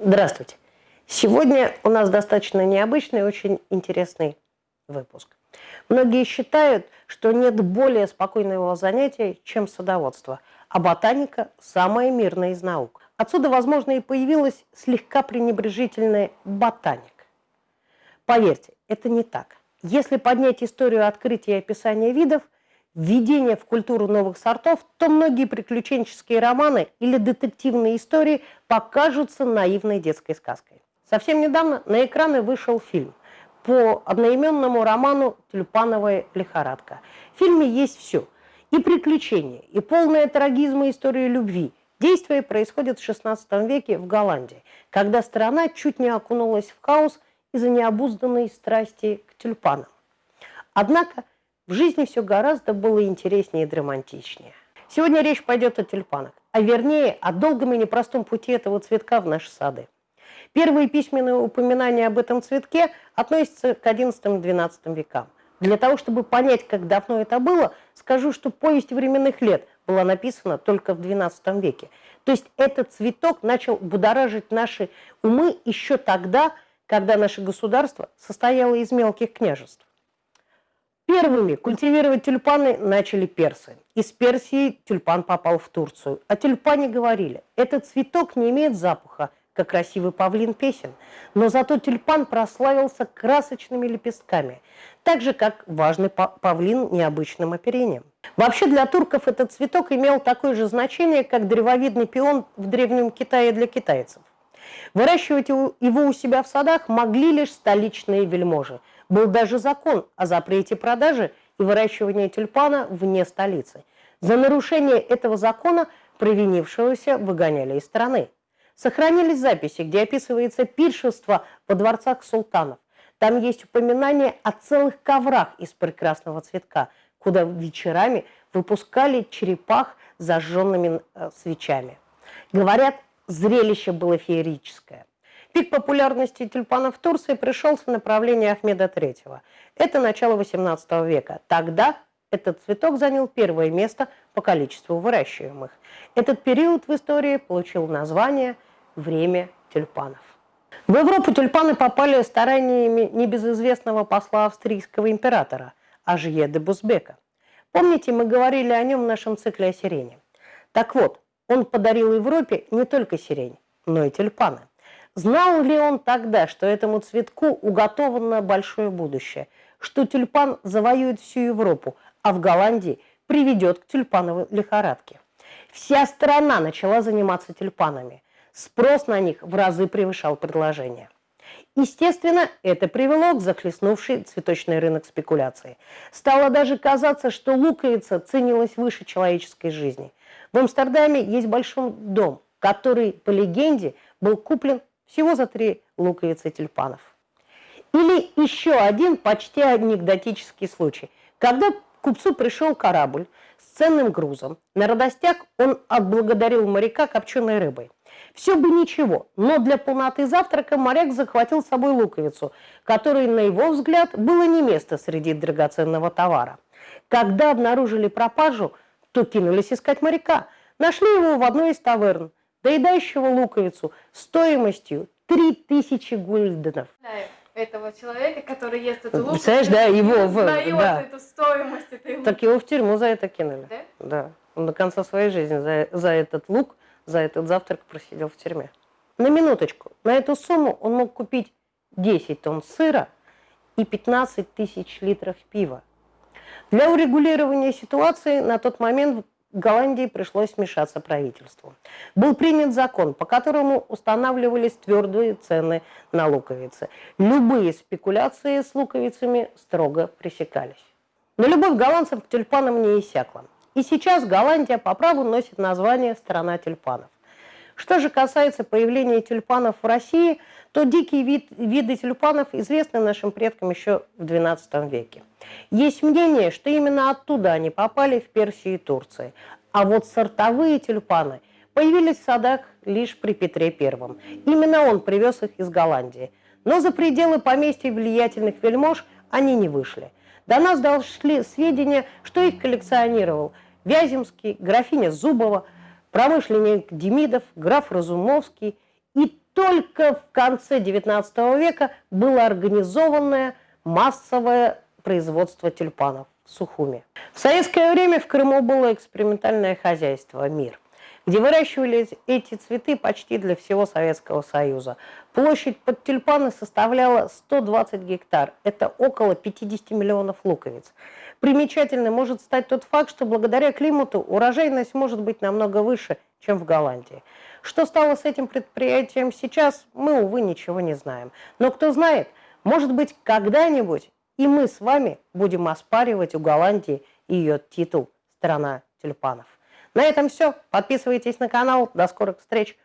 Здравствуйте. Сегодня у нас достаточно необычный и очень интересный выпуск. Многие считают, что нет более спокойного занятия, чем садоводство, а ботаника – самая мирная из наук. Отсюда, возможно, и появилась слегка пренебрежительная ботаник. Поверьте, это не так. Если поднять историю открытия и описания видов – введение в культуру новых сортов, то многие приключенческие романы или детективные истории покажутся наивной детской сказкой. Совсем недавно на экраны вышел фильм по одноименному роману «Тюльпановая лихорадка». В фильме есть все – и приключения, и полная трагизма истории любви. Действие происходит в XVI веке в Голландии, когда страна чуть не окунулась в хаос из-за необузданной страсти к тюльпанам. Однако – в жизни все гораздо было интереснее и драматичнее. Сегодня речь пойдет о тюльпанах, а вернее о долгом и непростом пути этого цветка в наши сады. Первые письменные упоминания об этом цветке относятся к XI-XII векам. Для того, чтобы понять, как давно это было, скажу, что повесть временных лет была написана только в XII веке. То есть этот цветок начал будоражить наши умы еще тогда, когда наше государство состояло из мелких княжеств. Первыми культивировать тюльпаны начали персы. Из Персии тюльпан попал в Турцию. О тюльпане говорили, этот цветок не имеет запаха, как красивый павлин песен, но зато тюльпан прославился красочными лепестками, так же, как важный павлин необычным оперением. Вообще для турков этот цветок имел такое же значение, как древовидный пион в Древнем Китае для китайцев. Выращивать его у себя в садах могли лишь столичные вельможи – был даже закон о запрете продажи и выращивания тюльпана вне столицы. За нарушение этого закона провинившегося выгоняли из страны. Сохранились записи, где описывается пиршество во дворцах султанов. Там есть упоминание о целых коврах из прекрасного цветка, куда вечерами выпускали черепах зажженными э, свечами. Говорят, зрелище было феерическое. Пик популярности тюльпанов в Турции пришелся на правление Ахмеда III. Это начало XVIII века. Тогда этот цветок занял первое место по количеству выращиваемых. Этот период в истории получил название «Время тюльпанов». В Европу тюльпаны попали стараниями небезызвестного посла австрийского императора Ажье де Бузбека. Помните, мы говорили о нем в нашем цикле о сирене? Так вот, он подарил Европе не только сирень, но и тюльпаны. Знал ли он тогда, что этому цветку уготовано большое будущее, что тюльпан завоюет всю Европу, а в Голландии приведет к тюльпановой лихорадке? Вся страна начала заниматься тюльпанами. Спрос на них в разы превышал предложение. Естественно, это привело к захлестнувшей цветочный рынок спекуляции. Стало даже казаться, что луковица ценилась выше человеческой жизни. В Амстердаме есть большой дом, который, по легенде, был куплен всего за три луковицы тюльпанов. Или еще один почти анекдотический случай. Когда купцу пришел корабль с ценным грузом, на радостях он отблагодарил моряка копченой рыбой. Все бы ничего, но для полноты завтрака моряк захватил с собой луковицу, которой, на его взгляд, было не место среди драгоценного товара. Когда обнаружили пропажу, то кинулись искать моряка. Нашли его в одной из таверн доедающего луковицу стоимостью 3000 гульденов. Этого человека, который ест эту луковицу, Представляешь, да, его в, да. эту стоимость этой луковицы. Так его в тюрьму за это кинули. Да? Да. Он до конца своей жизни за, за этот лук, за этот завтрак просидел в тюрьме. На минуточку, на эту сумму он мог купить 10 тонн сыра и 15 тысяч литров пива. Для урегулирования ситуации на тот момент Голландии пришлось вмешаться правительству. Был принят закон, по которому устанавливались твердые цены на луковицы. Любые спекуляции с луковицами строго пресекались. Но любовь голландцев к тюльпанам не иссякла. И сейчас Голландия по праву носит название «Страна тюльпанов». Что же касается появления тюльпанов в России, то дикие вид, виды тюльпанов известны нашим предкам еще в XII веке. Есть мнение, что именно оттуда они попали в Персию и Турции. А вот сортовые тюльпаны появились в садах лишь при Петре I. Именно он привез их из Голландии. Но за пределы поместья влиятельных вельмож они не вышли. До нас дошли сведения, что их коллекционировал Вяземский, графиня Зубова, промышленник Демидов, граф Разумовский и только в конце XIX века было организованное массовое производство тюльпанов в Сухуме. В советское время в Крыму было экспериментальное хозяйство «Мир», где выращивались эти цветы почти для всего Советского Союза. Площадь под тюльпаны составляла 120 гектар, это около 50 миллионов луковиц. Примечательным может стать тот факт, что благодаря климату урожайность может быть намного выше, чем в Голландии. Что стало с этим предприятием сейчас, мы, увы, ничего не знаем. Но кто знает, может быть, когда-нибудь и мы с вами будем оспаривать у Голландии ее титул «Страна тюльпанов». На этом все. Подписывайтесь на канал. До скорых встреч.